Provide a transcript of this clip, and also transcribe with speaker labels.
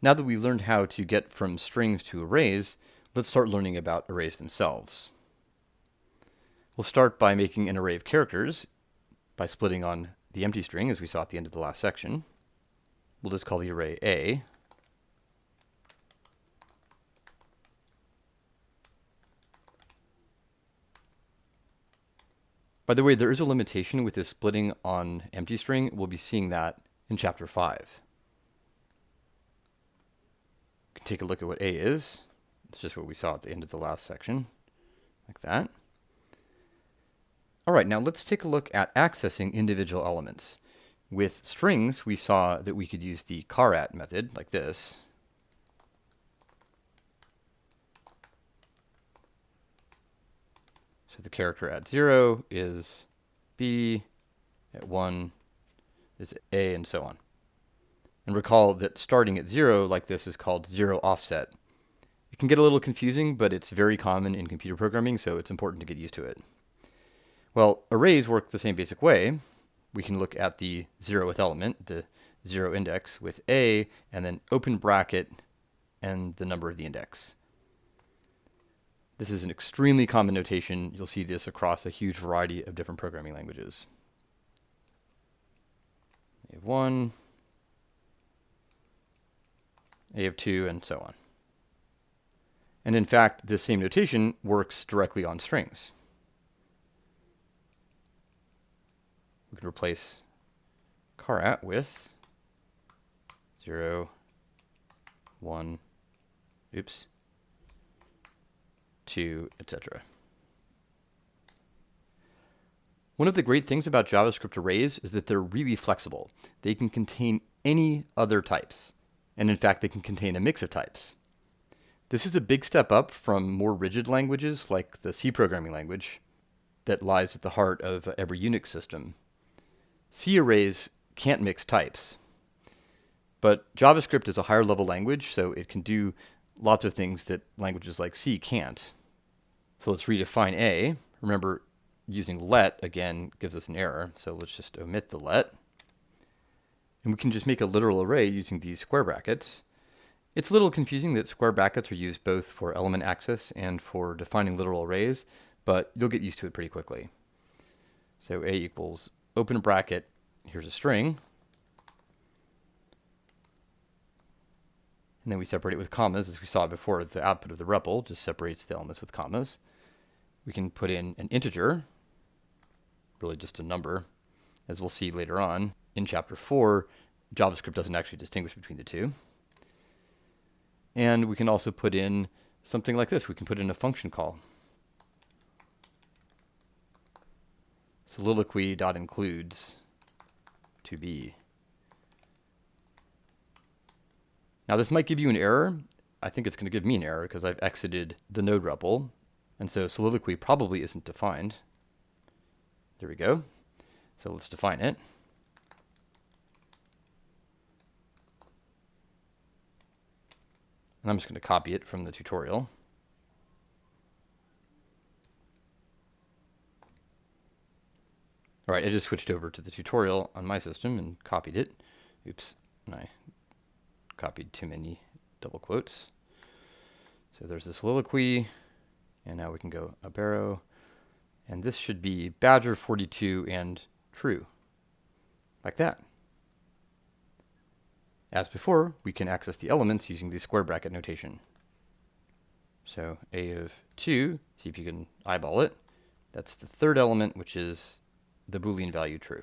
Speaker 1: Now that we've learned how to get from strings to arrays, let's start learning about arrays themselves. We'll start by making an array of characters by splitting on the empty string as we saw at the end of the last section. We'll just call the array A. By the way, there is a limitation with this splitting on empty string. We'll be seeing that in chapter 5 take a look at what A is. It's just what we saw at the end of the last section, like that. All right, now let's take a look at accessing individual elements. With strings, we saw that we could use the charat method, like this. So the character at 0 is B, at 1 is A, and so on. And recall that starting at zero like this is called zero offset. It can get a little confusing, but it's very common in computer programming, so it's important to get used to it. Well, arrays work the same basic way. We can look at the zeroth element, the zero index, with A, and then open bracket and the number of the index. This is an extremely common notation. You'll see this across a huge variety of different programming languages. We have one, a of 2, and so on. And in fact, this same notation works directly on strings. We can replace charat with 0, 1, oops, 2, etc. One of the great things about JavaScript arrays is that they're really flexible. They can contain any other types and in fact they can contain a mix of types. This is a big step up from more rigid languages like the C programming language that lies at the heart of every Unix system. C arrays can't mix types, but JavaScript is a higher level language, so it can do lots of things that languages like C can't. So let's redefine A. Remember, using let, again, gives us an error, so let's just omit the let. And we can just make a literal array using these square brackets. It's a little confusing that square brackets are used both for element access and for defining literal arrays, but you'll get used to it pretty quickly. So a equals open a bracket, here's a string, and then we separate it with commas as we saw before the output of the REPL just separates the elements with commas. We can put in an integer, really just a number, as we'll see later on in chapter 4, JavaScript doesn't actually distinguish between the two. And we can also put in something like this. We can put in a function call. Soliloquy.includes to be. Now this might give you an error. I think it's going to give me an error because I've exited the node REPL. And so soliloquy probably isn't defined. There we go. So let's define it. I'm just going to copy it from the tutorial. All right, I just switched over to the tutorial on my system and copied it. Oops, and I copied too many double quotes. So there's the soliloquy, and now we can go up arrow, and this should be Badger 42 and true, like that. As before, we can access the elements using the square bracket notation. So a of 2, see if you can eyeball it. That's the third element, which is the Boolean value true.